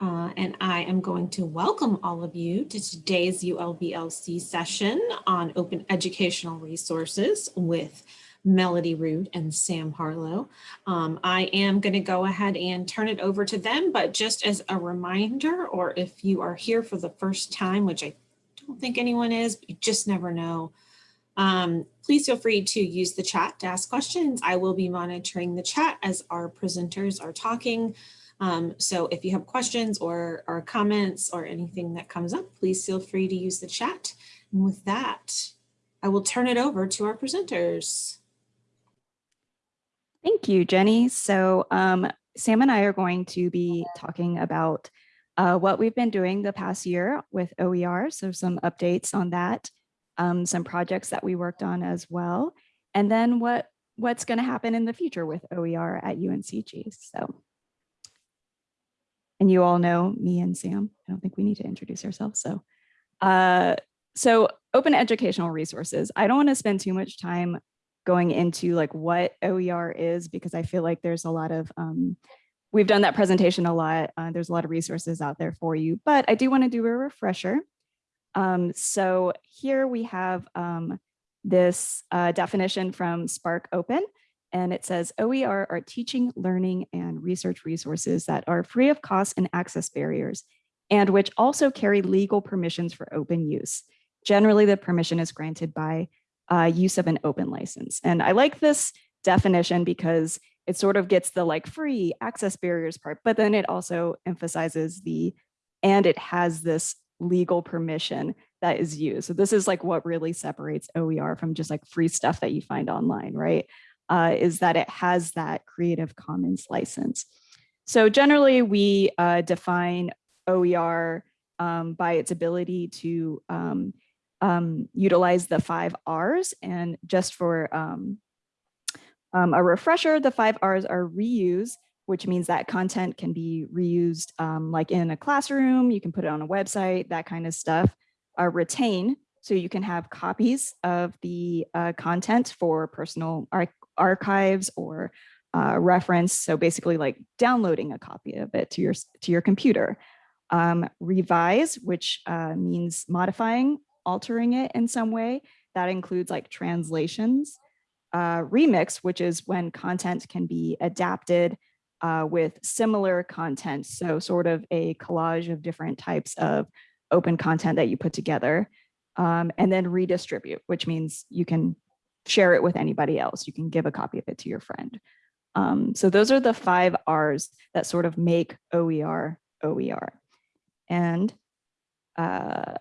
Uh, and I am going to welcome all of you to today's ULBLC session on open educational resources with Melody Root and Sam Harlow. Um, I am going to go ahead and turn it over to them, but just as a reminder, or if you are here for the first time, which I don't think anyone is, but you just never know, um, please feel free to use the chat to ask questions. I will be monitoring the chat as our presenters are talking. Um, so if you have questions or, or comments or anything that comes up, please feel free to use the chat. And with that, I will turn it over to our presenters. Thank you, Jenny. So um, Sam and I are going to be talking about uh, what we've been doing the past year with OER. So some updates on that, um, some projects that we worked on as well, and then what what's going to happen in the future with OER at UNCG. So and you all know me and Sam. I don't think we need to introduce ourselves. So, uh, so open educational resources. I don't want to spend too much time going into like what OER is because I feel like there's a lot of, um, we've done that presentation a lot. Uh, there's a lot of resources out there for you, but I do want to do a refresher. Um, so here we have um, this uh, definition from SPARC Open and it says OER are teaching, learning, and research resources that are free of cost and access barriers, and which also carry legal permissions for open use. Generally, the permission is granted by uh, use of an open license. And I like this definition because it sort of gets the like free access barriers part, but then it also emphasizes the, and it has this legal permission that is used. So this is like what really separates OER from just like free stuff that you find online, right? Uh, is that it has that Creative Commons license. So generally we uh, define OER um, by its ability to um, um, utilize the five R's and just for um, um, a refresher, the five R's are reuse, which means that content can be reused um, like in a classroom, you can put it on a website, that kind of stuff. Uh, retain, so you can have copies of the uh, content for personal archives or uh, reference. So basically like downloading a copy of it to your, to your computer. Um, revise, which uh, means modifying, altering it in some way. That includes like translations. Uh, remix, which is when content can be adapted uh, with similar content. So sort of a collage of different types of open content that you put together. Um, and then redistribute, which means you can share it with anybody else. You can give a copy of it to your friend. Um, so those are the five R's that sort of make OER OER. And uh,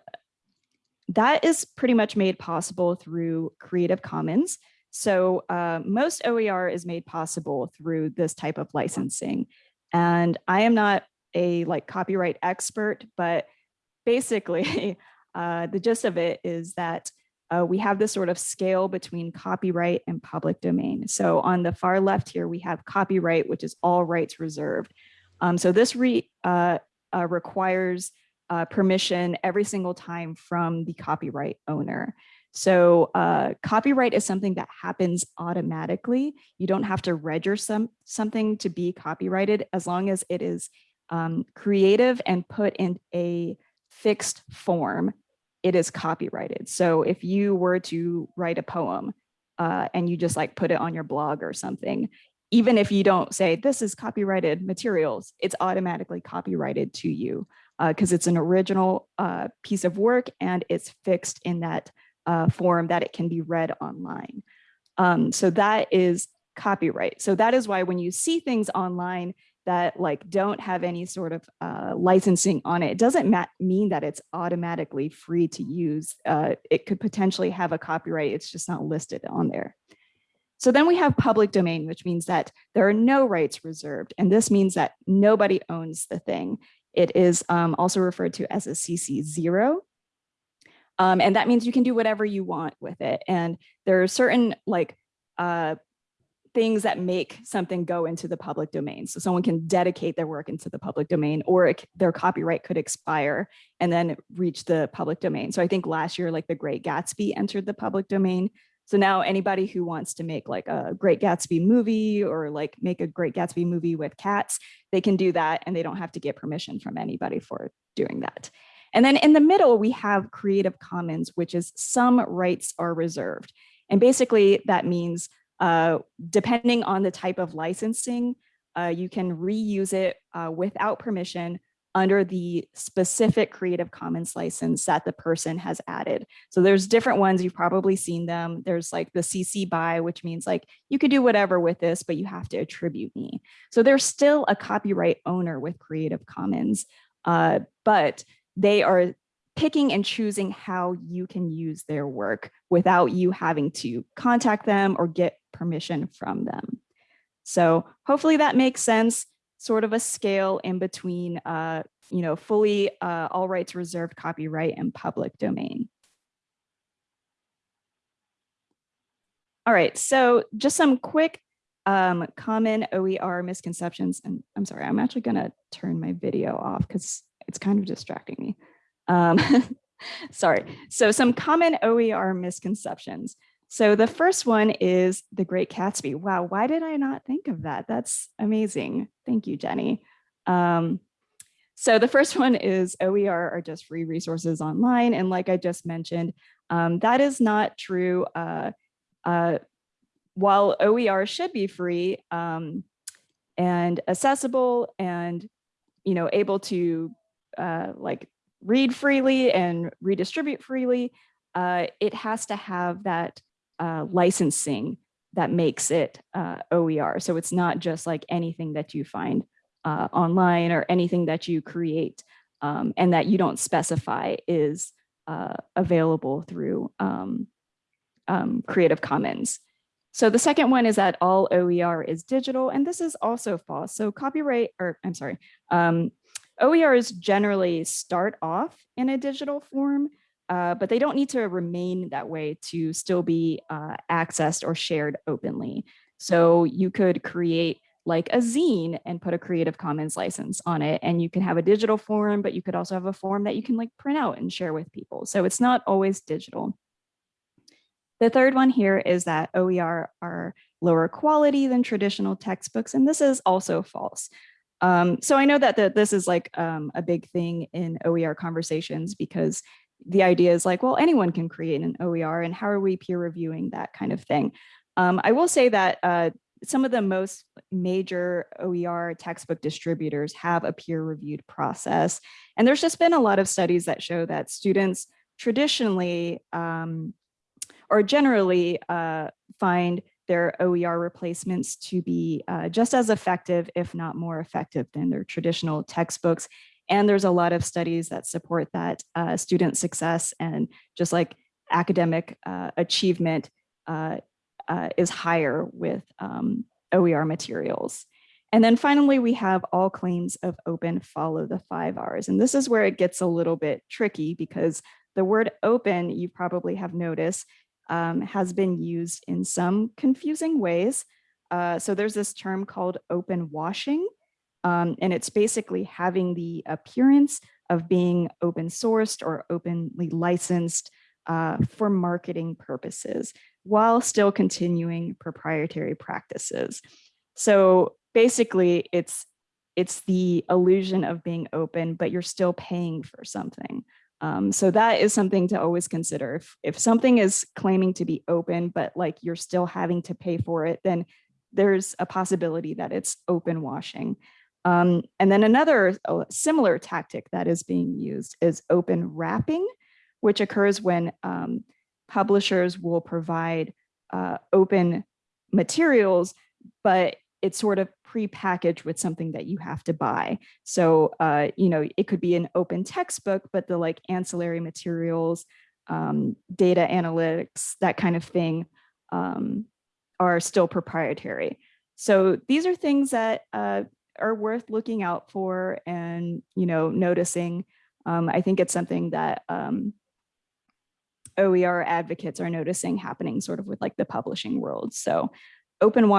that is pretty much made possible through Creative Commons. So uh, most OER is made possible through this type of licensing. And I am not a like copyright expert, but basically uh, the gist of it is that uh, we have this sort of scale between copyright and public domain. So on the far left here, we have copyright, which is all rights reserved. Um, so this re, uh, uh, requires uh, permission every single time from the copyright owner. So uh, copyright is something that happens automatically. You don't have to register some, something to be copyrighted as long as it is um, creative and put in a fixed form it is copyrighted. So if you were to write a poem uh, and you just like put it on your blog or something, even if you don't say this is copyrighted materials, it's automatically copyrighted to you because uh, it's an original uh, piece of work and it's fixed in that uh, form that it can be read online. Um, so that is copyright. So that is why when you see things online that like don't have any sort of uh, licensing on it, it doesn't mean that it's automatically free to use. Uh, it could potentially have a copyright, it's just not listed on there. So then we have public domain, which means that there are no rights reserved. And this means that nobody owns the thing. It is um, also referred to as a CC zero. Um, and that means you can do whatever you want with it. And there are certain like uh, things that make something go into the public domain. So someone can dedicate their work into the public domain or it, their copyright could expire and then reach the public domain. So I think last year, like the Great Gatsby entered the public domain. So now anybody who wants to make like a Great Gatsby movie or like make a Great Gatsby movie with cats, they can do that and they don't have to get permission from anybody for doing that. And then in the middle, we have Creative Commons, which is some rights are reserved. And basically that means uh, depending on the type of licensing, uh, you can reuse it uh, without permission under the specific Creative Commons license that the person has added. So there's different ones, you've probably seen them. There's like the CC BY, which means like you could do whatever with this, but you have to attribute me. So there's still a copyright owner with Creative Commons, uh, but they are picking and choosing how you can use their work without you having to contact them or get permission from them. So hopefully that makes sense, sort of a scale in between, uh, you know, fully uh, all rights reserved copyright and public domain. All right, so just some quick um, common OER misconceptions. And I'm sorry, I'm actually gonna turn my video off because it's kind of distracting me. Um, sorry. So some common OER misconceptions. So the first one is The Great Gatsby. Wow, why did I not think of that? That's amazing. Thank you, Jenny. Um, so the first one is OER are just free resources online. And like I just mentioned, um, that is not true. Uh, uh, while OER should be free um, and accessible and you know able to uh, like read freely and redistribute freely, uh, it has to have that uh, licensing that makes it uh, OER. So it's not just like anything that you find uh, online or anything that you create um, and that you don't specify is uh, available through um, um, Creative Commons. So the second one is that all OER is digital, and this is also false. So copyright, or I'm sorry, um, OERs generally start off in a digital form, uh, but they don't need to remain that way to still be uh, accessed or shared openly. So you could create like a zine and put a Creative Commons license on it. And you can have a digital form, but you could also have a form that you can like print out and share with people. So it's not always digital. The third one here is that OER are lower quality than traditional textbooks, and this is also false. Um, so I know that the, this is like um, a big thing in OER conversations because the idea is like, well, anyone can create an OER and how are we peer reviewing that kind of thing. Um, I will say that uh, some of the most major OER textbook distributors have a peer reviewed process. And there's just been a lot of studies that show that students traditionally um, or generally uh, find their OER replacements to be uh, just as effective, if not more effective than their traditional textbooks. And there's a lot of studies that support that uh, student success and just like academic uh, achievement uh, uh, is higher with um, OER materials. And then finally, we have all claims of open follow the five R's. And this is where it gets a little bit tricky because the word open, you probably have noticed, um, has been used in some confusing ways. Uh, so there's this term called open washing, um, and it's basically having the appearance of being open sourced or openly licensed uh, for marketing purposes while still continuing proprietary practices. So basically it's it's the illusion of being open, but you're still paying for something. Um, so that is something to always consider. If, if something is claiming to be open, but like you're still having to pay for it, then there's a possibility that it's open washing. Um, and then another uh, similar tactic that is being used is open wrapping, which occurs when um, publishers will provide uh, open materials, but it's sort of pre-packaged with something that you have to buy. So, uh, you know, it could be an open textbook, but the like ancillary materials, um, data analytics, that kind of thing um, are still proprietary. So these are things that uh, are worth looking out for and, you know, noticing. Um, I think it's something that um, OER advocates are noticing happening sort of with like the publishing world. So open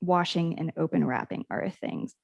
washing and open wrapping are things.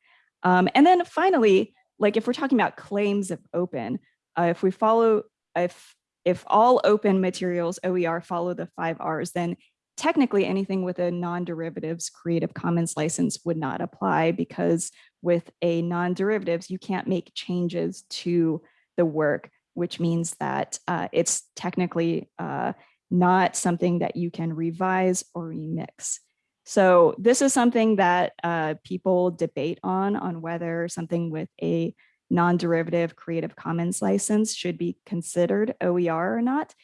Um, and then finally, like if we're talking about claims of open, uh, if we follow, if if all open materials OER follow the five R's, then technically anything with a non-derivatives Creative Commons license would not apply because with a non-derivatives, you can't make changes to the work, which means that uh, it's technically uh, not something that you can revise or remix. So this is something that uh, people debate on, on whether something with a non-derivative Creative Commons license should be considered OER or not.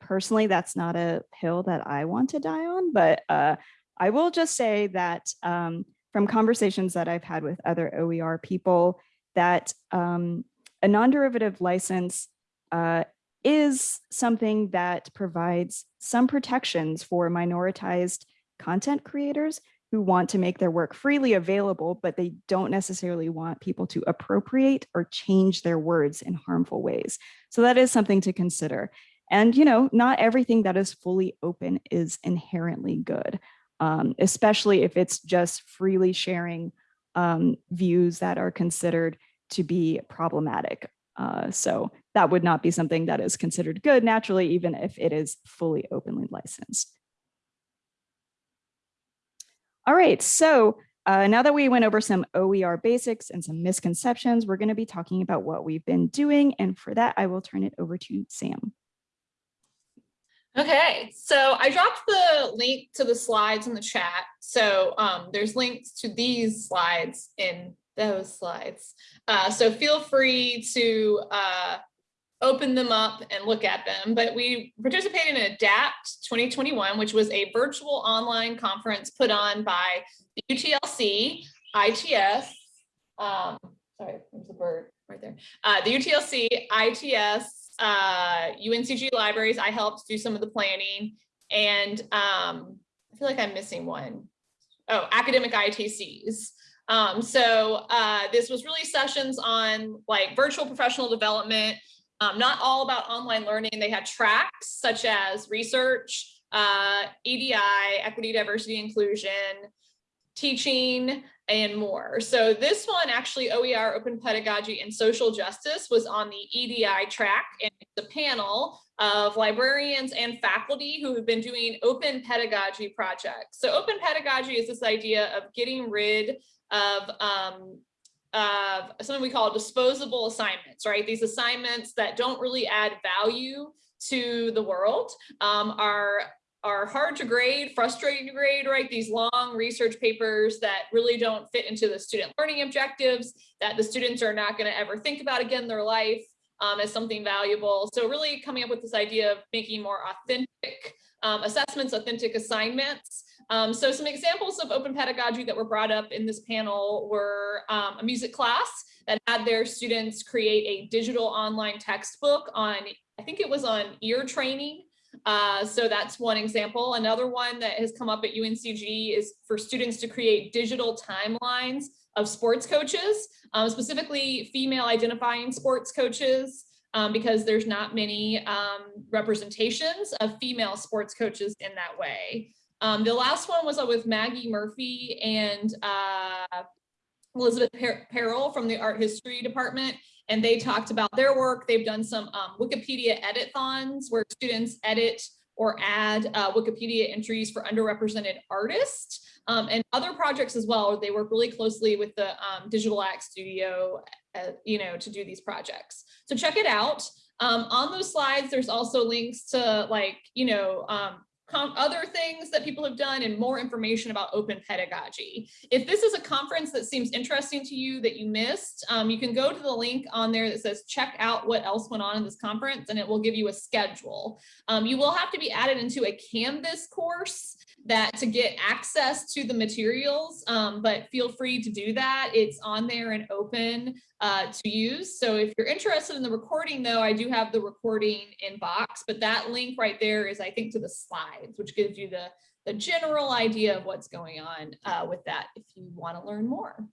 Personally, that's not a hill that I want to die on, but uh, I will just say that um, from conversations that I've had with other OER people, that um, a non-derivative license uh, is something that provides some protections for minoritized content creators who want to make their work freely available, but they don't necessarily want people to appropriate or change their words in harmful ways. So that is something to consider. And, you know, not everything that is fully open is inherently good, um, especially if it's just freely sharing um, views that are considered to be problematic. Uh, so that would not be something that is considered good naturally, even if it is fully openly licensed. All right, so uh, now that we went over some OER basics and some misconceptions, we're going to be talking about what we've been doing. And for that, I will turn it over to Sam. Okay, so I dropped the link to the slides in the chat. So um, there's links to these slides in those slides. Uh, so feel free to uh, open them up and look at them. But we participated in ADAPT 2021, which was a virtual online conference put on by UTLC, ITS, um, sorry, there's a bird right there. Uh, the UTLC, ITS, uh, UNCG libraries. I helped do some of the planning and um, I feel like I'm missing one. Oh, academic ITCs. Um, so uh, this was really sessions on like virtual professional development, um, not all about online learning. They had tracks such as research, uh, EDI, equity, diversity, inclusion, teaching, and more. So this one actually OER, open pedagogy and social justice was on the EDI track and the panel of librarians and faculty who have been doing open pedagogy projects. So open pedagogy is this idea of getting rid of um, of something we call disposable assignments, right? These assignments that don't really add value to the world um, are are hard to grade, frustrating to grade, right? These long research papers that really don't fit into the student learning objectives that the students are not going to ever think about again in their life um, as something valuable. So really coming up with this idea of making more authentic um, assessments, authentic assignments. Um, so some examples of open pedagogy that were brought up in this panel were um, a music class that had their students create a digital online textbook on, I think it was on ear training. Uh, so that's one example. Another one that has come up at UNCG is for students to create digital timelines of sports coaches, um, specifically female identifying sports coaches um, because there's not many um, representations of female sports coaches in that way. Um, the last one was uh, with Maggie Murphy and uh, Elizabeth per Perrill from the art history department. And they talked about their work. They've done some um, Wikipedia edit-thons where students edit or add uh, Wikipedia entries for underrepresented artists um, and other projects as well. They work really closely with the um, Digital Act Studio, uh, you know, to do these projects. So check it out. Um, on those slides, there's also links to like, you know, um, other things that people have done and more information about open pedagogy. If this is a conference that seems interesting to you that you missed, um, you can go to the link on there that says check out what else went on in this conference and it will give you a schedule. Um, you will have to be added into a Canvas course that to get access to the materials, um, but feel free to do that. It's on there and open uh, to use. So if you're interested in the recording though, I do have the recording in box, but that link right there is I think to the slides, which gives you the, the general idea of what's going on uh, with that if you wanna learn more.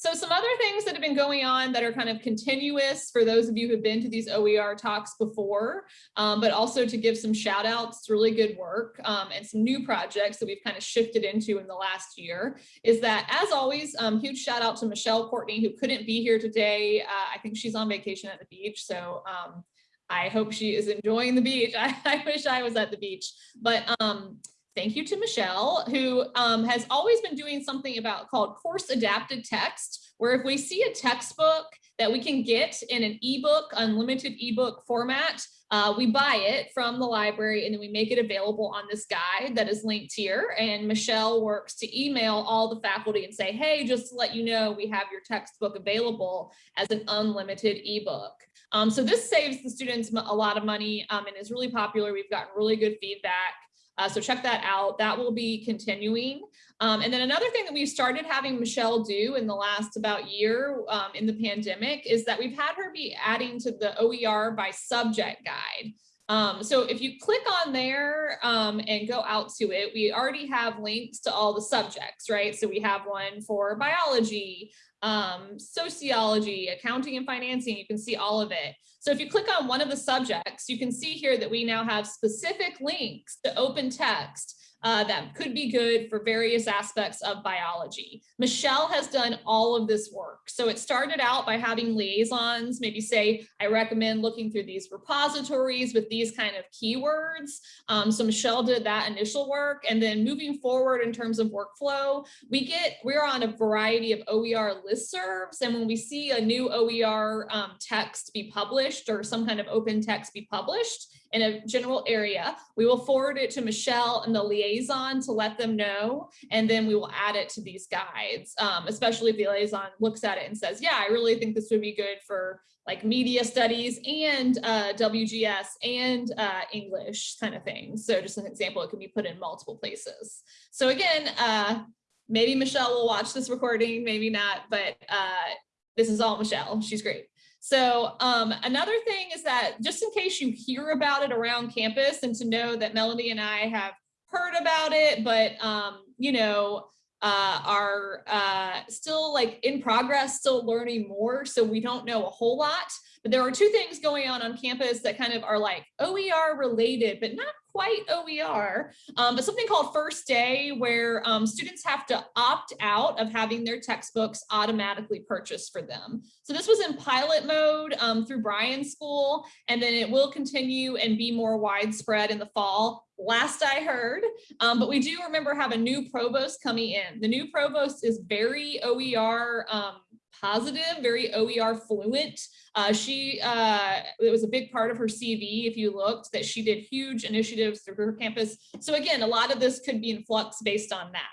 So some other things that have been going on that are kind of continuous for those of you who've been to these OER talks before, um, but also to give some shout outs, really good work um, and some new projects that we've kind of shifted into in the last year is that as always, um, huge shout out to Michelle Courtney who couldn't be here today. Uh, I think she's on vacation at the beach. So um, I hope she is enjoying the beach. I, I wish I was at the beach, but um, thank you to Michelle, who um, has always been doing something about called course adapted text, where if we see a textbook that we can get in an ebook, unlimited ebook format, uh, we buy it from the library and then we make it available on this guide that is linked here. And Michelle works to email all the faculty and say, hey, just to let you know, we have your textbook available as an unlimited ebook. Um, so this saves the students a lot of money um, and is really popular. We've gotten really good feedback. Uh, so check that out. That will be continuing. Um, and then another thing that we've started having Michelle do in the last about year um, in the pandemic is that we've had her be adding to the OER by subject guide. Um, so if you click on there um, and go out to it, we already have links to all the subjects, right? So we have one for biology, um, sociology, accounting and financing, you can see all of it. So if you click on one of the subjects, you can see here that we now have specific links to open text uh, that could be good for various aspects of biology. Michelle has done all of this work. So it started out by having liaisons, maybe say, I recommend looking through these repositories with these kind of keywords. Um, so Michelle did that initial work. And then moving forward in terms of workflow, we get, we're on a variety of OER listservs. And when we see a new OER um, text be published or some kind of open text be published, in a general area. We will forward it to Michelle and the liaison to let them know, and then we will add it to these guides, um, especially if the liaison looks at it and says, yeah, I really think this would be good for like media studies and uh, WGS and uh, English kind of thing. So just an example, it can be put in multiple places. So again, uh, maybe Michelle will watch this recording, maybe not, but uh, this is all Michelle. She's great. So um, another thing is that just in case you hear about it around campus and to know that Melody and I have heard about it, but um, you know, uh, are uh, still like in progress, still learning more. So we don't know a whole lot, but there are two things going on on campus that kind of are like OER related, but not quite OER, um, but something called First Day where um, students have to opt out of having their textbooks automatically purchased for them. So this was in pilot mode um, through Bryan School, and then it will continue and be more widespread in the fall last I heard, um, but we do remember have a new provost coming in. The new provost is very OER um, positive, very OER fluent. Uh, she, uh, it was a big part of her CV, if you looked, that she did huge initiatives through her campus. So again, a lot of this could be in flux based on that.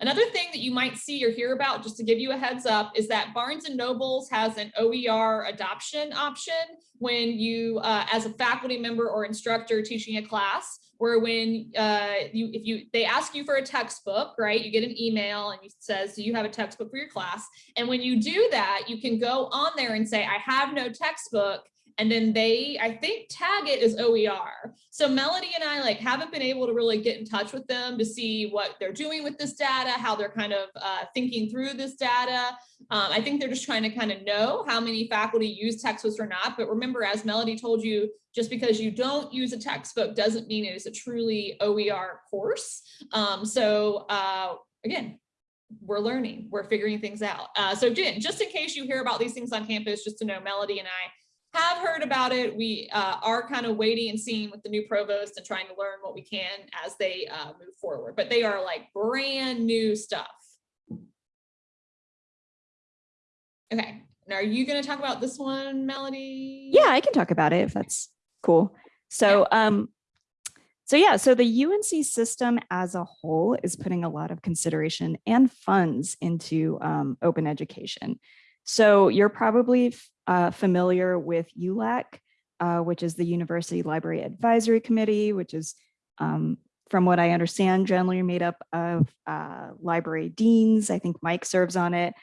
Another thing that you might see or hear about, just to give you a heads up, is that Barnes and Nobles has an OER adoption option when you, uh, as a faculty member or instructor teaching a class, where when uh, you, if you, they ask you for a textbook, right? You get an email and it says, do you have a textbook for your class? And when you do that, you can go on there and say, I have no textbook and then they i think tag it as oer so melody and i like haven't been able to really get in touch with them to see what they're doing with this data how they're kind of uh, thinking through this data. Um, i think they're just trying to kind of know how many faculty use textbooks or not. But remember as melody told you just because you don't use a textbook doesn't mean it is a truly oer course. Um, so uh, again we're learning, we're figuring things out. Uh, so Jen, just in case you hear about these things on campus, just to know Melody and I have heard about it. We uh, are kind of waiting and seeing with the new provost and trying to learn what we can as they uh, move forward, but they are like brand new stuff. Okay, now are you going to talk about this one, Melody? Yeah, I can talk about it if that's cool. So, um, so yeah, so the UNC system as a whole is putting a lot of consideration and funds into um, open education. So you're probably uh, familiar with ULAC, uh, which is the University Library Advisory Committee, which is, um, from what I understand, generally made up of uh, library deans. I think Mike serves on it.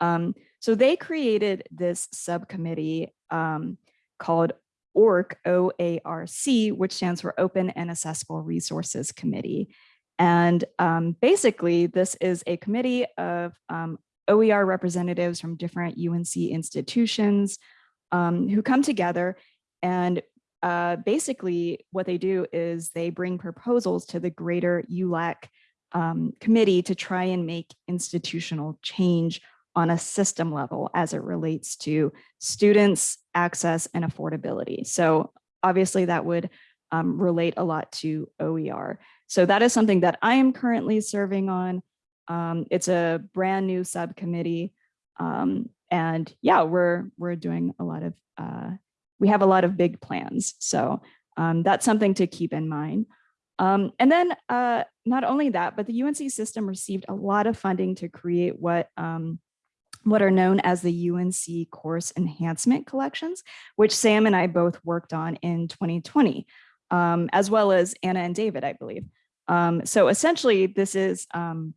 Um, so they created this subcommittee um, called OARC, O-A-R-C, which stands for Open and Accessible Resources Committee. And um, basically, this is a committee of um, OER representatives from different UNC institutions um, who come together and uh, basically what they do is they bring proposals to the greater ULAC um, committee to try and make institutional change on a system level as it relates to students, access, and affordability. So obviously that would um, relate a lot to OER. So that is something that I am currently serving on. Um, it's a brand new subcommittee. Um, and yeah, we're, we're doing a lot of, uh, we have a lot of big plans. So um, that's something to keep in mind. Um, and then uh, not only that, but the UNC system received a lot of funding to create what um, what are known as the UNC course enhancement collections, which Sam and I both worked on in 2020, um, as well as Anna and David, I believe. Um, so essentially, this is um,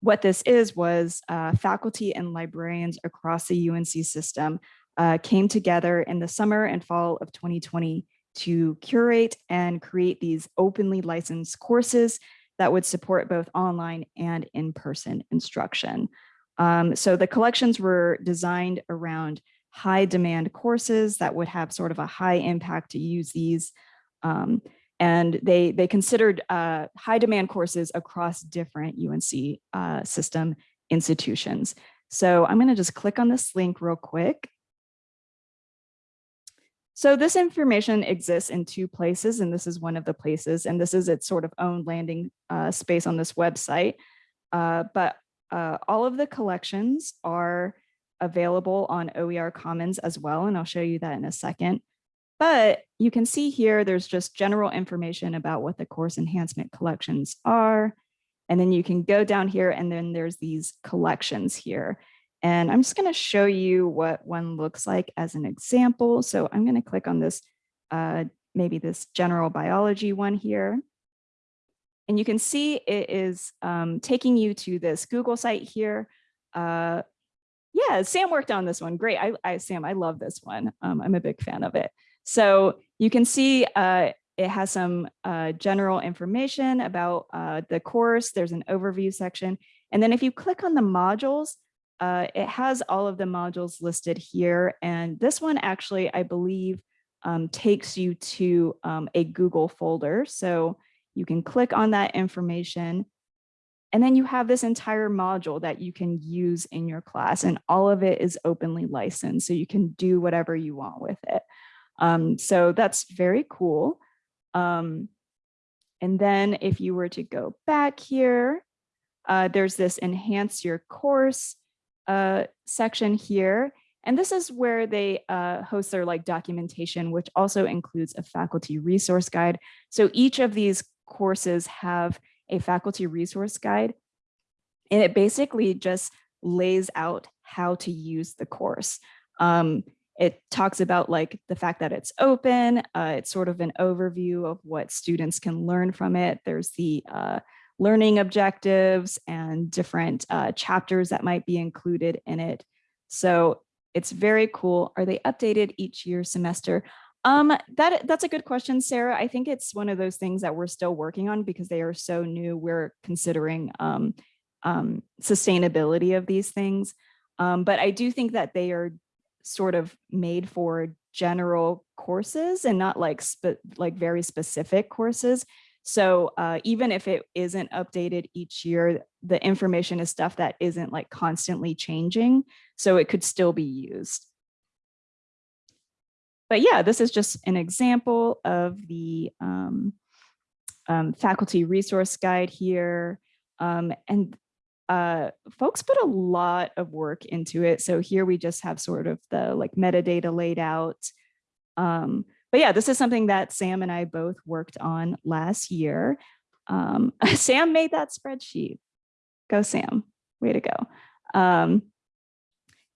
what this is was uh, faculty and librarians across the UNC system uh, came together in the summer and fall of 2020 to curate and create these openly licensed courses that would support both online and in-person instruction. Um, so the collections were designed around high demand courses that would have sort of a high impact to use these. Um, and they, they considered uh, high demand courses across different UNC uh, system institutions. So I'm gonna just click on this link real quick. So this information exists in two places, and this is one of the places, and this is its sort of own landing uh, space on this website. Uh, but uh, all of the collections are available on OER Commons as well, and I'll show you that in a second. But you can see here, there's just general information about what the course enhancement collections are. And then you can go down here and then there's these collections here. And I'm just going to show you what one looks like as an example. So I'm going to click on this, uh, maybe this general biology one here. And you can see it is um, taking you to this Google site here. Uh, yeah, Sam worked on this one. Great. I, I Sam, I love this one. Um, I'm a big fan of it. So you can see uh, it has some uh, general information about uh, the course. There's an overview section. And then if you click on the modules, uh, it has all of the modules listed here. And this one actually, I believe, um, takes you to um, a Google folder. So you can click on that information and then you have this entire module that you can use in your class and all of it is openly licensed. So you can do whatever you want with it. Um, so that's very cool. Um, and then if you were to go back here, uh, there's this enhance your course uh, section here. And this is where they uh, host their like documentation, which also includes a faculty resource guide. So each of these courses have a faculty resource guide. And it basically just lays out how to use the course. Um, it talks about like the fact that it's open. Uh, it's sort of an overview of what students can learn from it. There's the uh, learning objectives and different uh, chapters that might be included in it. So it's very cool. Are they updated each year semester? Um, that that's a good question, Sarah. I think it's one of those things that we're still working on because they are so new. We're considering um, um, sustainability of these things. Um, but I do think that they are sort of made for general courses and not like like very specific courses. So uh, even if it isn't updated each year, the information is stuff that isn't like constantly changing. So it could still be used. But yeah, this is just an example of the um, um, faculty resource guide here. Um, and uh, folks put a lot of work into it. So here we just have sort of the like metadata laid out. Um, but yeah, this is something that Sam and I both worked on last year. Um, Sam made that spreadsheet. Go Sam, way to go. Um,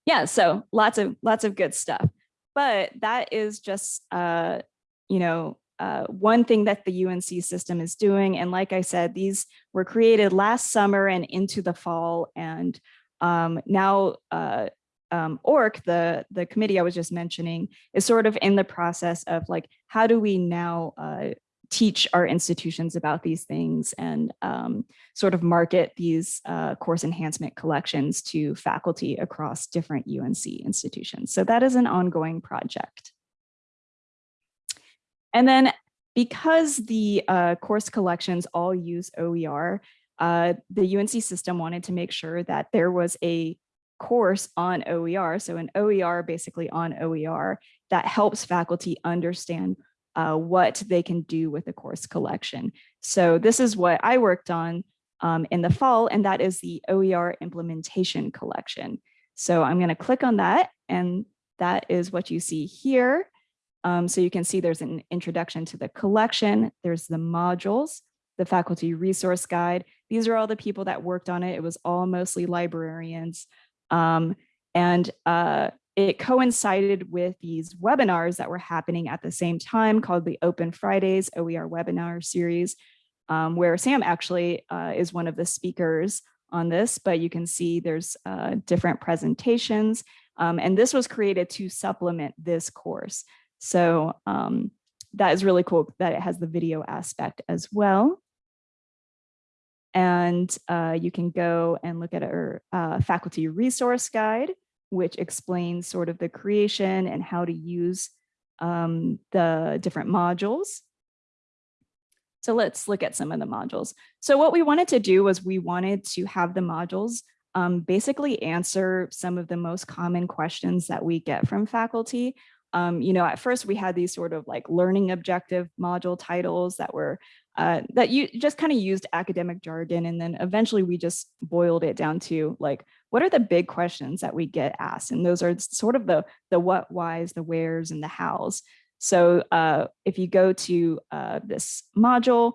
yeah, so lots of lots of good stuff. But that is just, uh, you know, uh, one thing that the UNC system is doing. And like I said, these were created last summer and into the fall. And um, now uh, um, OARC, the, the committee I was just mentioning, is sort of in the process of like, how do we now uh, teach our institutions about these things and um, sort of market these uh, course enhancement collections to faculty across different UNC institutions. So that is an ongoing project. And then because the uh, course collections all use OER, uh, the UNC system wanted to make sure that there was a course on OER, so an OER basically on OER that helps faculty understand uh, what they can do with the course collection. So this is what I worked on um, in the fall, and that is the OER implementation collection. So I'm going to click on that, and that is what you see here. Um, so you can see there's an introduction to the collection, there's the modules, the faculty resource guide. These are all the people that worked on it. It was all mostly librarians. Um, and uh, it coincided with these webinars that were happening at the same time called the Open Fridays OER webinar series, um, where Sam actually uh, is one of the speakers on this, but you can see there's uh, different presentations. Um, and this was created to supplement this course. So um, that is really cool that it has the video aspect as well. And uh, you can go and look at our uh, faculty resource guide, which explains sort of the creation and how to use um, the different modules. So let's look at some of the modules. So what we wanted to do was we wanted to have the modules um, basically answer some of the most common questions that we get from faculty. Um, you know, at first we had these sort of like learning objective module titles that were uh, that you just kind of used academic jargon. And then eventually we just boiled it down to like, what are the big questions that we get asked? And those are sort of the, the what, whys, the wheres, and the hows. So uh, if you go to uh, this module,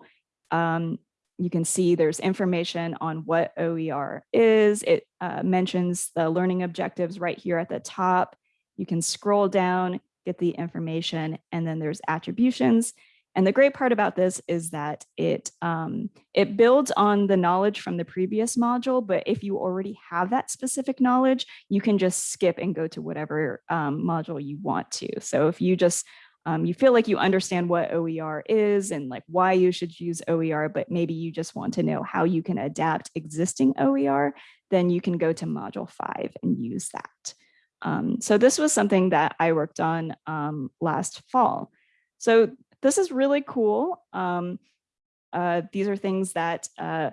um, you can see there's information on what OER is. It uh, mentions the learning objectives right here at the top. You can scroll down, get the information, and then there's attributions. And the great part about this is that it, um, it builds on the knowledge from the previous module, but if you already have that specific knowledge, you can just skip and go to whatever um, module you want to. So if you just um, you feel like you understand what OER is and like why you should use OER, but maybe you just want to know how you can adapt existing OER, then you can go to module five and use that. Um, so this was something that I worked on um, last fall. So this is really cool. Um, uh, these are things that uh,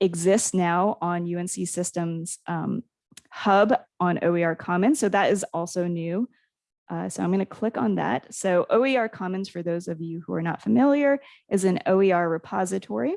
exist now on UNC Systems um, hub on OER Commons. So that is also new. Uh, so I'm going to click on that. So OER Commons, for those of you who are not familiar, is an OER repository.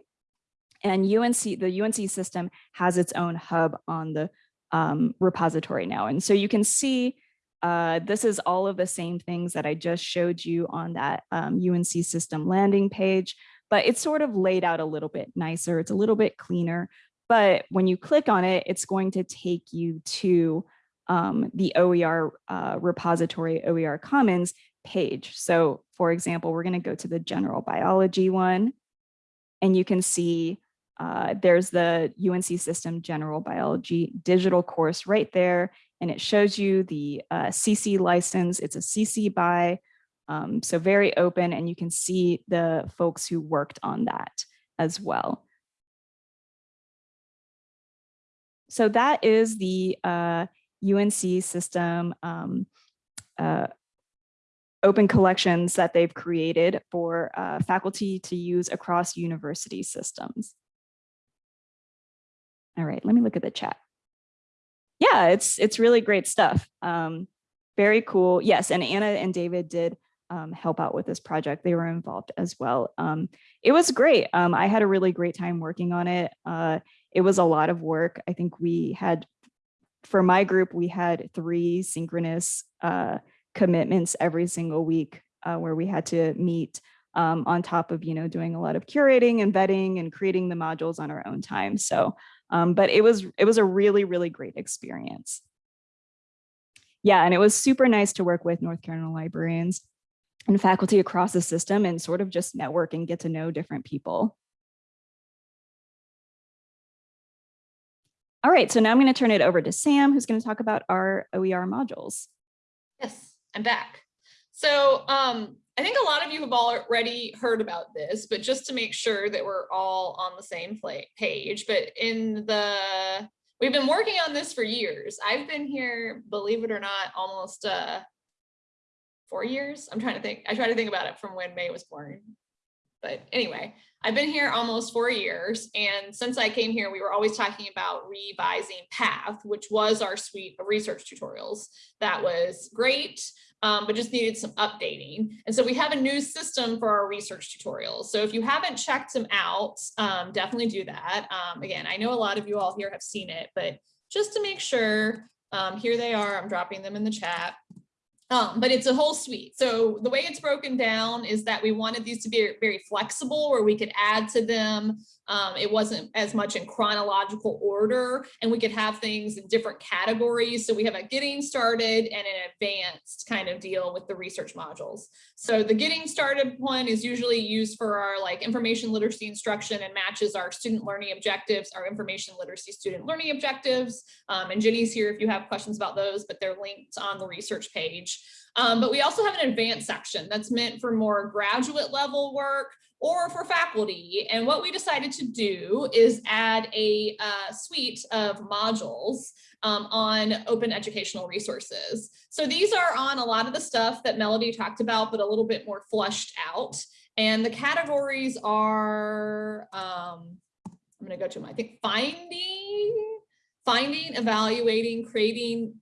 And UNC, the UNC system has its own hub on the um, repository now. And so you can see uh, this is all of the same things that I just showed you on that um, UNC system landing page, but it's sort of laid out a little bit nicer. It's a little bit cleaner. But when you click on it, it's going to take you to um, the OER uh, repository OER Commons page. So for example, we're going to go to the general biology one, and you can see uh, there's the UNC system general biology digital course right there. And it shows you the uh, CC license. It's a CC by, um, so very open and you can see the folks who worked on that as well. So that is the uh, UNC system um, uh, open collections that they've created for uh, faculty to use across university systems. All right, let me look at the chat. Yeah, it's it's really great stuff. Um, very cool. Yes, and Anna and David did um, help out with this project. They were involved as well. Um, it was great. Um, I had a really great time working on it. Uh, it was a lot of work. I think we had, for my group, we had three synchronous uh, commitments every single week uh, where we had to meet um, on top of, you know, doing a lot of curating and vetting and creating the modules on our own time. So um, but it was it was a really, really great experience. Yeah, and it was super nice to work with North Carolina librarians and faculty across the system and sort of just network and get to know different people. All right, so now I'm going to turn it over to Sam, who's going to talk about our OER modules. Yes, I'm back. So um, I think a lot of you have already heard about this, but just to make sure that we're all on the same page, but in the, we've been working on this for years. I've been here, believe it or not, almost uh, four years. I'm trying to think, I try to think about it from when May was born, But anyway, I've been here almost four years. And since I came here, we were always talking about revising Path, which was our suite of research tutorials. That was great, um, but just needed some updating. And so we have a new system for our research tutorials. So if you haven't checked them out, um, definitely do that. Um, again, I know a lot of you all here have seen it, but just to make sure, um, here they are, I'm dropping them in the chat. Um, but it's a whole suite. So the way it's broken down is that we wanted these to be very flexible where we could add to them. Um, it wasn't as much in chronological order and we could have things in different categories. So we have a getting started and an advanced kind of deal with the research modules. So the getting started one is usually used for our like information literacy instruction and matches our student learning objectives, our information literacy student learning objectives. Um, and Jenny's here if you have questions about those, but they're linked on the research page. Um, but we also have an advanced section that's meant for more graduate level work or for faculty. And what we decided to do is add a uh, suite of modules um, on open educational resources. So these are on a lot of the stuff that Melody talked about, but a little bit more flushed out. And the categories are, um, I'm gonna go to them, I think finding, finding, evaluating, creating,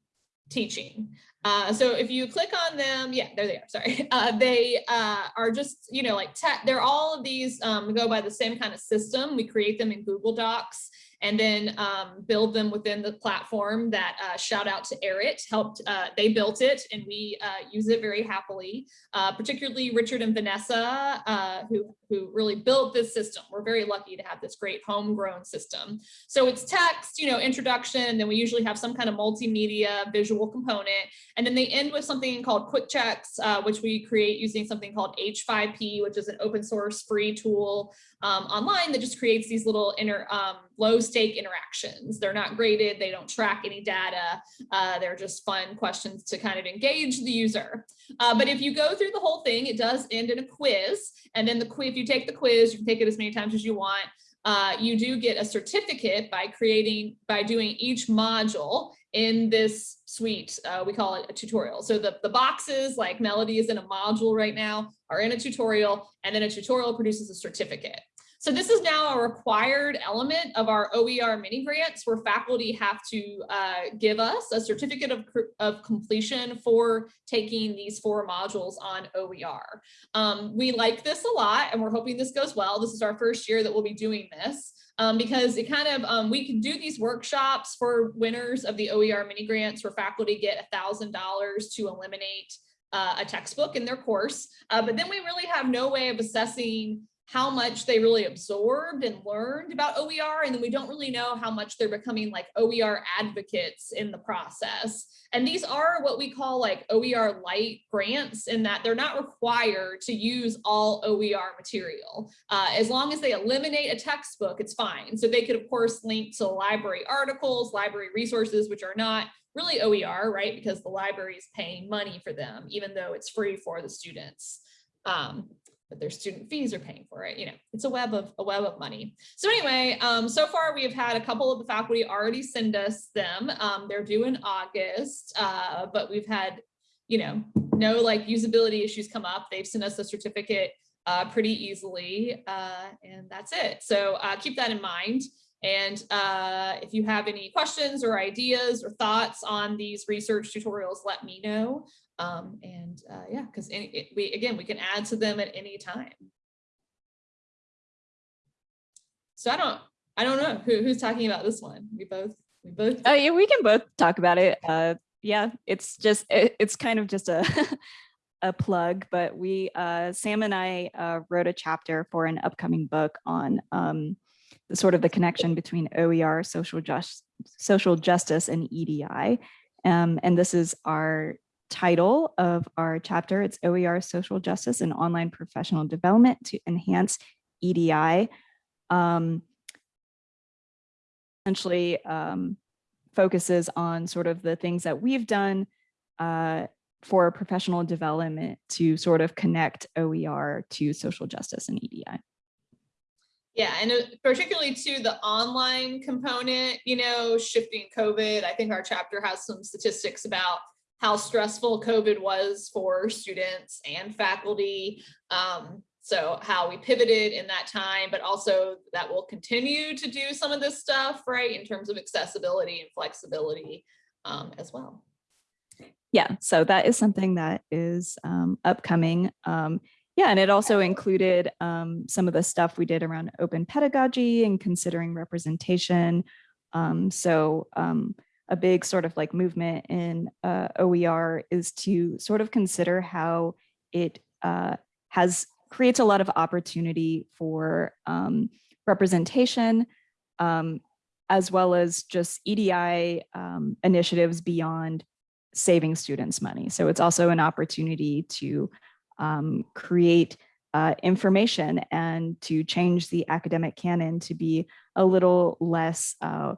teaching. Uh, so if you click on them, yeah, there they are, sorry. Uh, they uh, are just, you know, like, they're all of these um, go by the same kind of system. We create them in Google Docs and then um, build them within the platform that uh, shout out to Erit helped, uh, they built it and we uh, use it very happily, uh, particularly Richard and Vanessa uh, who, who really built this system. We're very lucky to have this great homegrown system. So it's text, you know, introduction, and then we usually have some kind of multimedia visual component. And then they end with something called quick checks, uh, which we create using something called H5P, which is an open source free tool um, online that just creates these little inner um, low stake interactions. They're not graded, they don't track any data. Uh, they're just fun questions to kind of engage the user. Uh, but if you go through the whole thing, it does end in a quiz. And then the quiz, if you take the quiz, you can take it as many times as you want. Uh, you do get a certificate by creating, by doing each module in this suite. Uh, we call it a tutorial. So the, the boxes like Melody is in a module right now are in a tutorial and then a tutorial produces a certificate. So this is now a required element of our OER mini grants where faculty have to uh, give us a certificate of, of completion for taking these four modules on OER. Um, we like this a lot and we're hoping this goes well. This is our first year that we'll be doing this. Um, because it kind of, um, we can do these workshops for winners of the OER mini grants where faculty get a $1,000 to eliminate uh, a textbook in their course. Uh, but then we really have no way of assessing how much they really absorbed and learned about OER. And then we don't really know how much they're becoming like OER advocates in the process. And these are what we call like OER light grants in that they're not required to use all OER material. Uh, as long as they eliminate a textbook, it's fine. So they could of course link to library articles, library resources, which are not really OER, right? Because the library is paying money for them, even though it's free for the students. Um, but their student fees are paying for it. You know, it's a web of a web of money. So anyway, um, so far we have had a couple of the faculty already send us them. Um, they're due in August, uh, but we've had, you know, no like usability issues come up. They've sent us a certificate uh, pretty easily, uh, and that's it. So uh, keep that in mind. And uh, if you have any questions or ideas or thoughts on these research tutorials, let me know. Um, and uh, yeah, because we again, we can add to them at any time. So I don't, I don't know who, who's talking about this one. We both, we both. Oh yeah, we can both talk about it. Uh, yeah, it's just, it, it's kind of just a, a plug, but we, uh, Sam and I uh, wrote a chapter for an upcoming book on um, the sort of the connection between OER, social, just, social justice and EDI. Um, and this is our title of our chapter. It's OER Social Justice and Online Professional Development to Enhance EDI. Um, essentially um, focuses on sort of the things that we've done uh, for professional development to sort of connect OER to social justice and EDI. Yeah, and uh, particularly to the online component, you know, shifting COVID, I think our chapter has some statistics about how stressful COVID was for students and faculty. Um, So how we pivoted in that time, but also that we'll continue to do some of this stuff, right? In terms of accessibility and flexibility um, as well. Yeah, so that is something that is um, upcoming. Um, yeah, and it also included um, some of the stuff we did around open pedagogy and considering representation. Um, so a big sort of like movement in uh, OER is to sort of consider how it uh, has creates a lot of opportunity for um, representation, um, as well as just EDI um, initiatives beyond saving students money. So it's also an opportunity to um, create uh, information and to change the academic canon to be a little less uh,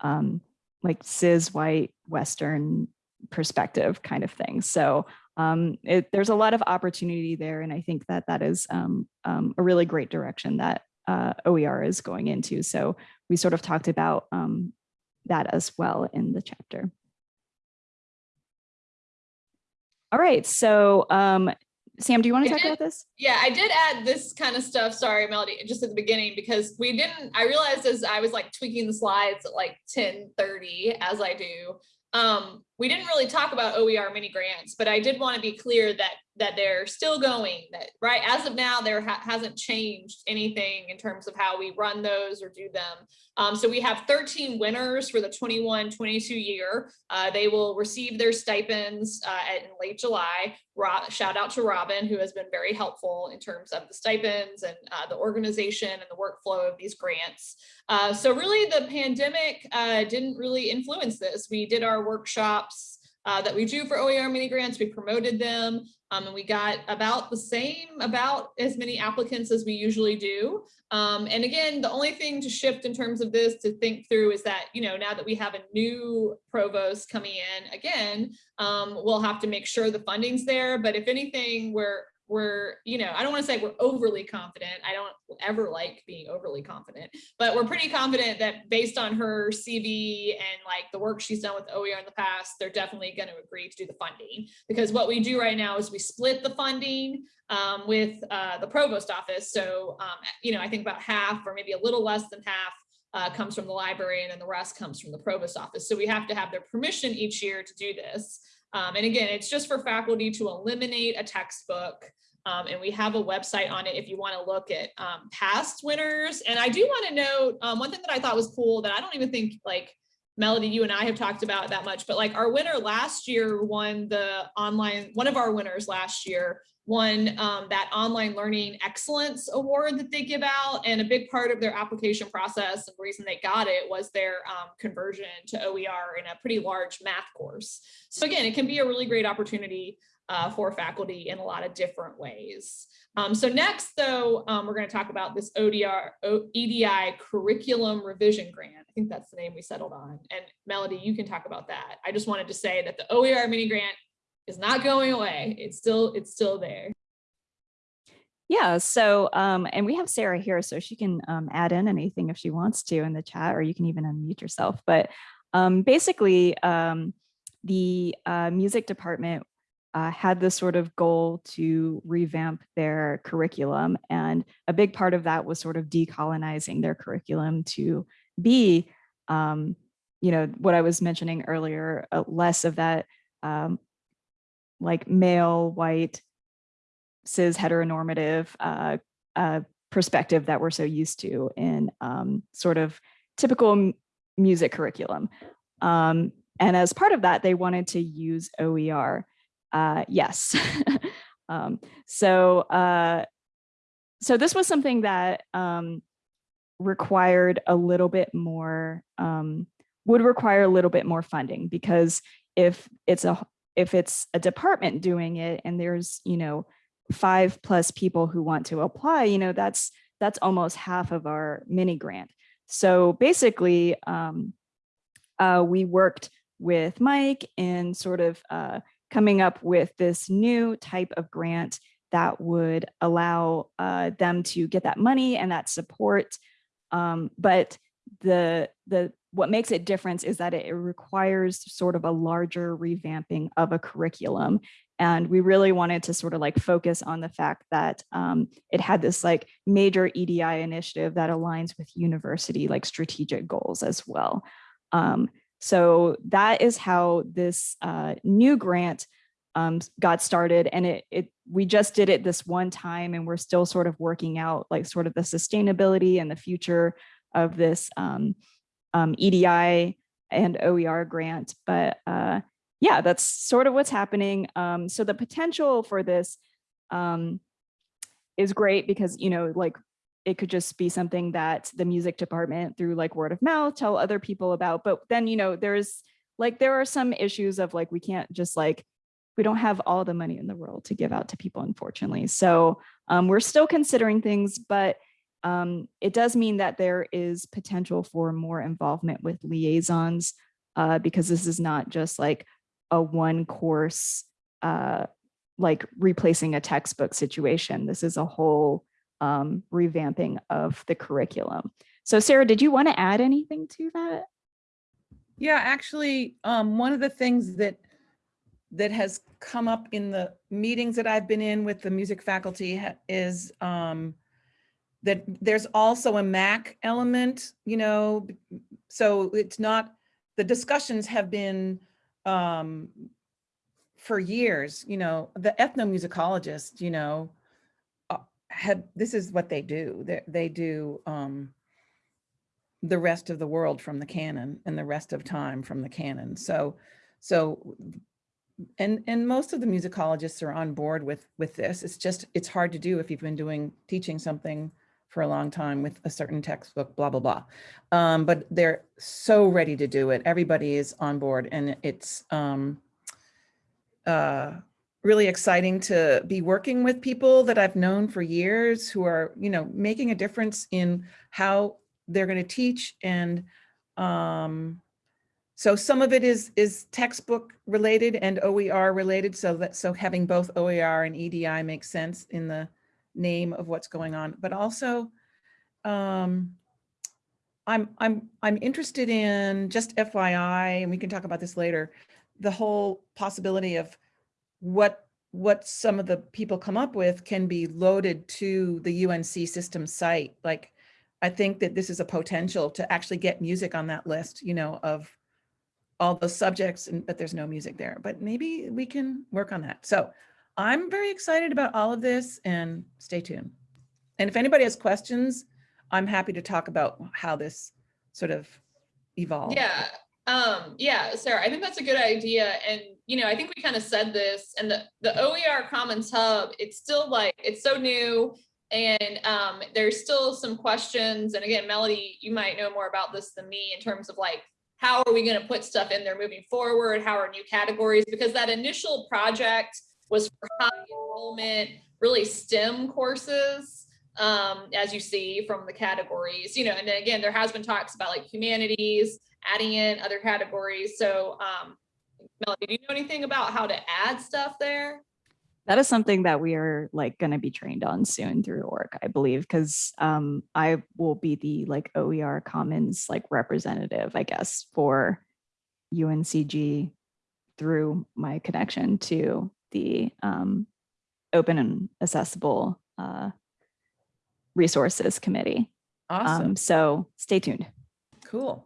um, like cis white Western perspective kind of thing. So um, it, there's a lot of opportunity there. And I think that that is um, um, a really great direction that uh, OER is going into. So we sort of talked about um, that as well in the chapter. All right, so um, Sam, do you want to I talk did- about this? Yeah, I did add this kind of stuff. Sorry, Melody, just at the beginning, because we didn't, I realized as I was like tweaking the slides at like 10 30, as I do. Um, we didn't really talk about OER mini grants, but I did want to be clear that that they're still going that right as of now there ha hasn't changed anything in terms of how we run those or do them. Um, so we have 13 winners for the 21 22 year. Uh, they will receive their stipends uh, at, in late july. Rob, shout out to robin who has been very helpful in terms of the stipends and uh, the organization and the workflow of these grants. Uh, so really the pandemic uh, didn't really influence this. We did our workshops uh, that we do for OER mini grants. We promoted them um, and we got about the same, about as many applicants as we usually do. Um, and again, the only thing to shift in terms of this to think through is that, you know, now that we have a new provost coming in again, um, we'll have to make sure the funding's there. But if anything, we're we're, you know, I don't want to say we're overly confident. I don't ever like being overly confident, but we're pretty confident that based on her CV and like the work she's done with OER in the past, they're definitely going to agree to do the funding. Because what we do right now is we split the funding um, with uh, the provost office. So, um, you know, I think about half or maybe a little less than half uh, comes from the library and then the rest comes from the provost office. So we have to have their permission each year to do this. Um, and again, it's just for faculty to eliminate a textbook. Um, and we have a website on it if you want to look at um, past winners. And I do want to note um, one thing that I thought was cool that I don't even think like Melody, you and I have talked about that much, but like our winner last year won the online, one of our winners last year won um, that online learning excellence award that they give out. And a big part of their application process and reason they got it was their um, conversion to OER in a pretty large math course. So again, it can be a really great opportunity uh, for faculty in a lot of different ways. Um, so next, though, um, we're going to talk about this ODR, o, EDI curriculum revision grant. I think that's the name we settled on. And Melody, you can talk about that. I just wanted to say that the OER mini grant is not going away. It's still, it's still there. Yeah, so, um, and we have Sarah here, so she can um, add in anything if she wants to in the chat, or you can even unmute yourself. But um, basically, um, the uh, music department uh, had this sort of goal to revamp their curriculum. And a big part of that was sort of decolonizing their curriculum to be, um, you know, what I was mentioning earlier, uh, less of that um, like male, white, cis heteronormative uh, uh, perspective that we're so used to in um, sort of typical music curriculum. Um, and as part of that, they wanted to use OER. Uh, yes. um, so, uh, so this was something that um, required a little bit more, um, would require a little bit more funding because if it's a if it's a department doing it and there's, you know, five plus people who want to apply, you know, that's that's almost half of our mini grant. So basically, um, uh, we worked with Mike in sort of uh, coming up with this new type of grant that would allow uh, them to get that money and that support. Um, but the the what makes it different is that it requires sort of a larger revamping of a curriculum. And we really wanted to sort of like focus on the fact that um, it had this like major EDI initiative that aligns with university like strategic goals as well. Um, so that is how this uh, new grant um, got started and it, it we just did it this one time and we're still sort of working out like sort of the sustainability and the future of this um, um, EDI and OER grant. But uh, yeah, that's sort of what's happening. Um, so the potential for this um, is great because, you know, like it could just be something that the music department through like word of mouth tell other people about. But then, you know, there's like there are some issues of like we can't just like we don't have all the money in the world to give out to people, unfortunately. So um, we're still considering things, but um, it does mean that there is potential for more involvement with liaisons uh, because this is not just like a one course, uh, like replacing a textbook situation. This is a whole um, revamping of the curriculum. So Sarah, did you want to add anything to that? Yeah, actually, um, one of the things that that has come up in the meetings that I've been in with the music faculty is um, that there's also a MAC element, you know, so it's not, the discussions have been um, for years, you know, the ethnomusicologists, you know, uh, have, this is what they do. They, they do um, the rest of the world from the canon and the rest of time from the canon. So, so and and most of the musicologists are on board with with this it's just it's hard to do if you've been doing teaching something for a long time with a certain textbook blah blah blah. Um, but they're so ready to do it. Everybody is on board and it's um, uh, really exciting to be working with people that i've known for years who are you know making a difference in how they're going to teach and um, so some of it is is textbook related and OER related, so that so having both OER and EDI makes sense in the name of what's going on. But also, um, I'm I'm I'm interested in just FYI, and we can talk about this later. The whole possibility of what what some of the people come up with can be loaded to the UNC system site. Like, I think that this is a potential to actually get music on that list, you know, of all those subjects, and but there's no music there. But maybe we can work on that. So I'm very excited about all of this and stay tuned. And if anybody has questions, I'm happy to talk about how this sort of evolved. Yeah, um, yeah, Sarah, I think that's a good idea. And, you know, I think we kind of said this and the, the OER Commons Hub, it's still like, it's so new and um, there's still some questions. And again, Melody, you might know more about this than me in terms of like how are we going to put stuff in there moving forward? How are new categories? Because that initial project was for high enrollment, really STEM courses, um, as you see from the categories, you know, and then again, there has been talks about like humanities, adding in other categories. So, um, Melody, do you know anything about how to add stuff there? That is something that we are like going to be trained on soon through OARC, I believe, because um, I will be the like OER Commons like representative, I guess, for UNCG through my connection to the um, open and accessible uh, resources committee. Awesome. Um, so stay tuned. Cool.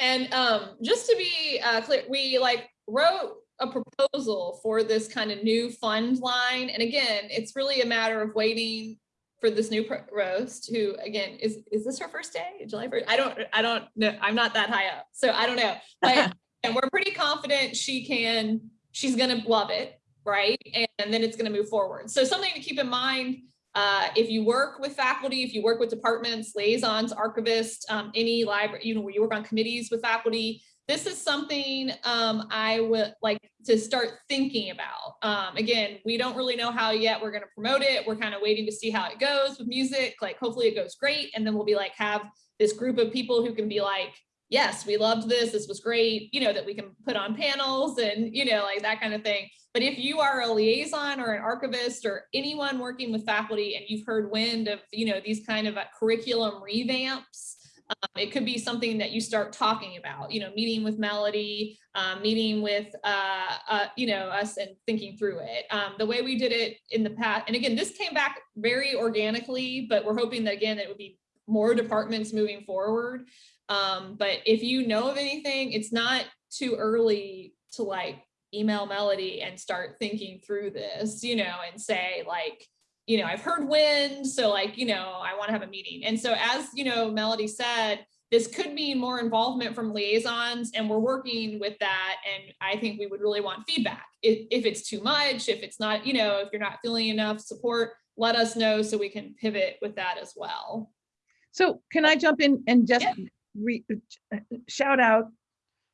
And um, just to be uh, clear, we like wrote a proposal for this kind of new fund line. And again, it's really a matter of waiting for this new pro- roast who again is is this her first day july 1st i don't i don't know i'm not that high up so i don't know but and we're pretty confident she can she's gonna love it right and then it's gonna move forward so something to keep in mind uh, if you work with faculty, if you work with departments, liaisons, archivists, um, any library, you know, where you work on committees with faculty, this is something um, I would like to start thinking about. Um, again, we don't really know how yet we're going to promote it. We're kind of waiting to see how it goes with music. Like, hopefully it goes great. And then we'll be like, have this group of people who can be like, yes, we loved this. This was great. You know, that we can put on panels and, you know, like that kind of thing. But if you are a liaison or an archivist or anyone working with faculty and you've heard wind of, you know, these kind of uh, curriculum revamps, Um, it could be something that you start talking about, you know, meeting with Melody, um, meeting with, uh, uh, you know, us and thinking through it. Um, the way we did it in the past, and again, this came back very organically, but we're hoping that again, it would be more departments moving forward. Um, but if you know of anything, it's not too early to like email Melody and start thinking through this, you know, and say like, you know, I've heard wind, so like, you know, I want to have a meeting. And so as, you know, Melody said, this could mean more involvement from liaisons and we're working with that. And I think we would really want feedback. If, if it's too much, if it's not, you know, if you're not feeling enough support, let us know so we can pivot with that as well. So can I jump in and just Yeah. Re, shout out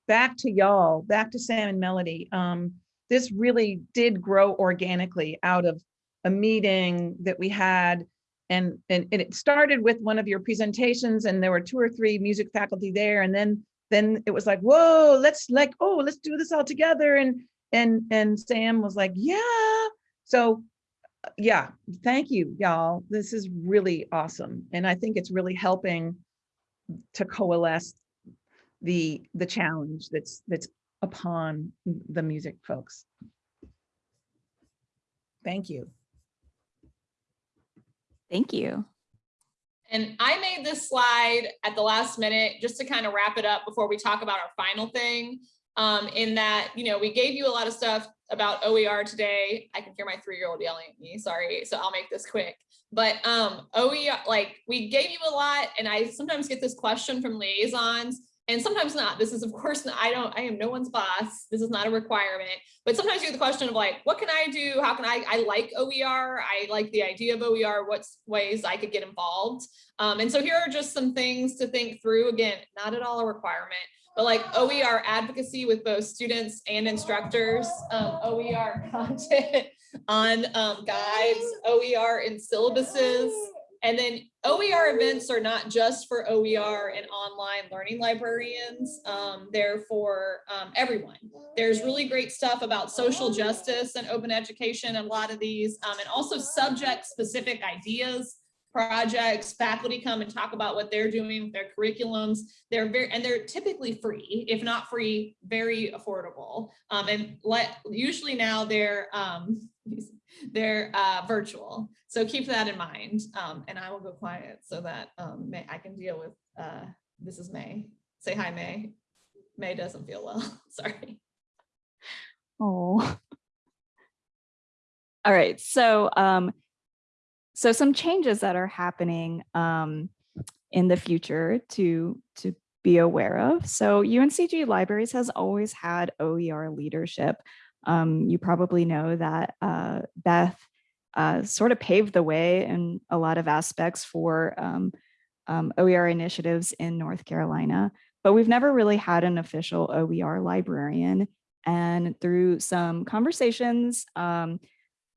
back to y'all, back to Sam and Melody. Um, this really did grow organically out of a meeting that we had. And, and, and it started with one of your presentations and there were two or three music faculty there. And then, then it was like, whoa, let's like, oh, let's do this all together. And, and, and Sam was like, yeah. So uh, yeah, thank you, y'all. This is really awesome. And I think it's really helping to coalesce the, the challenge that's, that's upon the music folks. Thank you. Thank you. And I made this slide at the last minute just to kind of wrap it up before we talk about our final thing. Um, in that, you know, we gave you a lot of stuff about OER today. I can hear my three-year-old yelling at me, sorry, so I'll make this quick. But um, OER, like we gave you a lot and I sometimes get this question from liaisons and sometimes not. This is of course, I don't, I am no one's boss. This is not a requirement, but sometimes you get the question of like, what can I do? How can I, I like OER. I like the idea of OER. What's ways I could get involved? Um, and so here are just some things to think through. Again, not at all a requirement, but like OER advocacy with both students and instructors, um, OER content on um, guides, OER in syllabuses, and then OER events are not just for OER and online learning librarians. Um, they're for um, everyone. There's really great stuff about social justice and open education, a lot of these, um, and also subject specific ideas, projects, faculty come and talk about what they're doing with their curriculums. They're very, and they're typically free, if not free, very affordable. Um, and let, usually now they're, um, they're uh, virtual. So keep that in mind. Um, and I will go quiet so that um, May, I can deal with, uh, this is May. Say hi, May. May doesn't feel well, sorry. Oh. All right, so um, so some changes that are happening um, in the future to to be aware of. So UNCG Libraries has always had OER leadership. Um, you probably know that uh, Beth uh, sort of paved the way in a lot of aspects for um, um, OER initiatives in North Carolina, but we've never really had an official OER librarian. And through some conversations, um,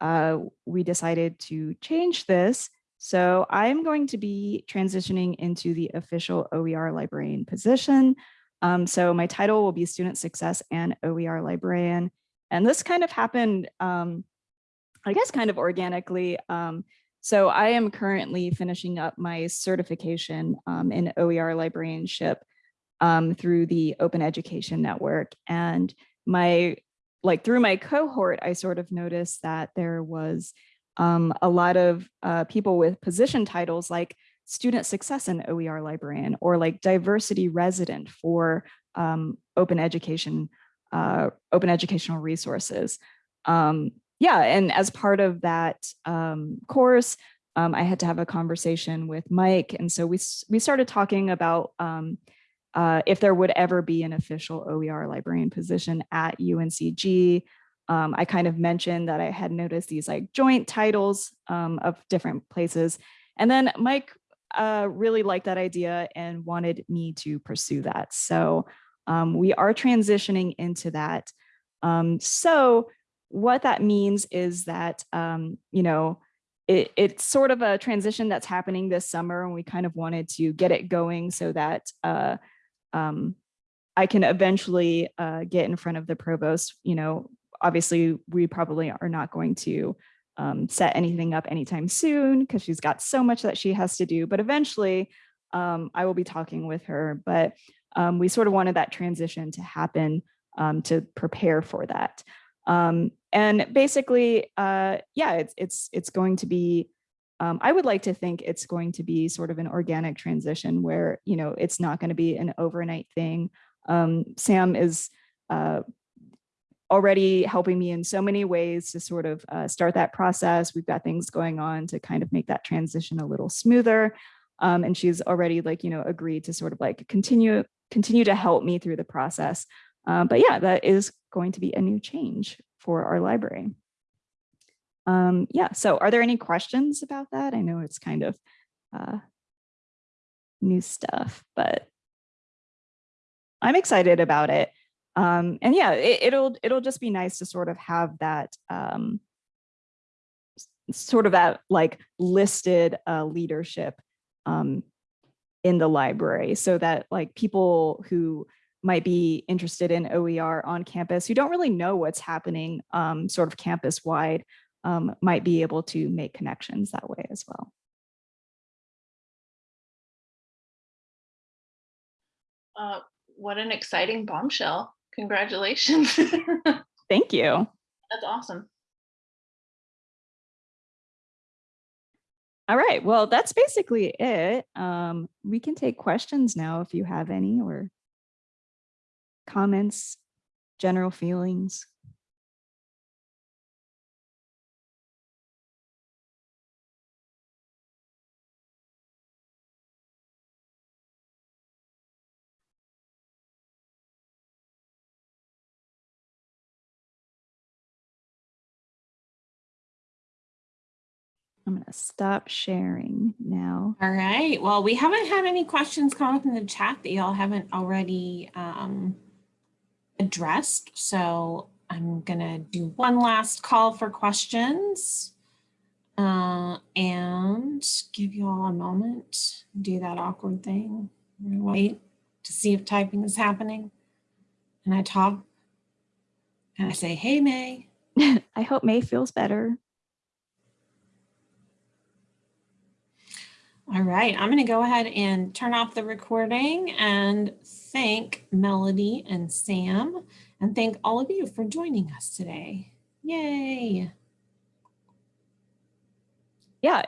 uh, we decided to change this. So I'm going to be transitioning into the official OER librarian position. Um, so my title will be Student Success and OER Librarian. And this kind of happened, um, I guess, kind of organically. Um, so I am currently finishing up my certification um, in OER librarianship um, through the Open Education Network. And my like through my cohort, I sort of noticed that there was um, a lot of uh, people with position titles like student success and OER librarian or like diversity resident for um, open education, uh, open educational resources. Um, yeah, and as part of that um, course, um, I had to have a conversation with Mike. And so we, we started talking about um, uh, if there would ever be an official OER librarian position at UNCG. Um, I kind of mentioned that I had noticed these like joint titles um, of different places. And then Mike uh, really liked that idea and wanted me to pursue that. So um, we are transitioning into that. Um, so what that means is that, um, you know, it, it's sort of a transition that's happening this summer and we kind of wanted to get it going so that uh, um, I can eventually uh, get in front of the provost, you know, obviously we probably are not going to um, set anything up anytime soon because she's got so much that she has to do, but eventually um, I will be talking with her, but um, we sort of wanted that transition to happen um, to prepare for that. Um, and basically, uh, yeah, it's it's it's going to be. Um, I would like to think it's going to be sort of an organic transition where you know it's not going to be an overnight thing. Um, Sam is uh, already helping me in so many ways to sort of uh, start that process. We've got things going on to kind of make that transition a little smoother. Um, and she's already like, you know, agreed to sort of like continue, continue to help me through the process. Um, but yeah, that is going to be a new change for our library. Um, yeah, so are there any questions about that? I know it's kind of uh, new stuff, but I'm excited about it. Um, and yeah, it, it'll it'll just be nice to sort of have that um, sort of that like listed uh, leadership um, in the library so that like people who might be interested in OER on campus who don't really know what's happening um, sort of campus wide um, might be able to make connections that way as well. Uh, what an exciting bombshell. Congratulations. Thank you. That's awesome. All right, well, that's basically it. Um, we can take questions now if you have any or comments, general feelings. I'm gonna stop sharing now. All right. Well, we haven't had any questions come up in the chat that y'all haven't already um, addressed. So I'm gonna do one last call for questions uh, and give you all a moment. Do that awkward thing. Wait to see if typing is happening. And I talk and I say, "Hey, May." I hope May feels better. All right, I'm going to go ahead and turn off the recording and thank Melody and Sam and thank all of you for joining us today. Yay. Yeah,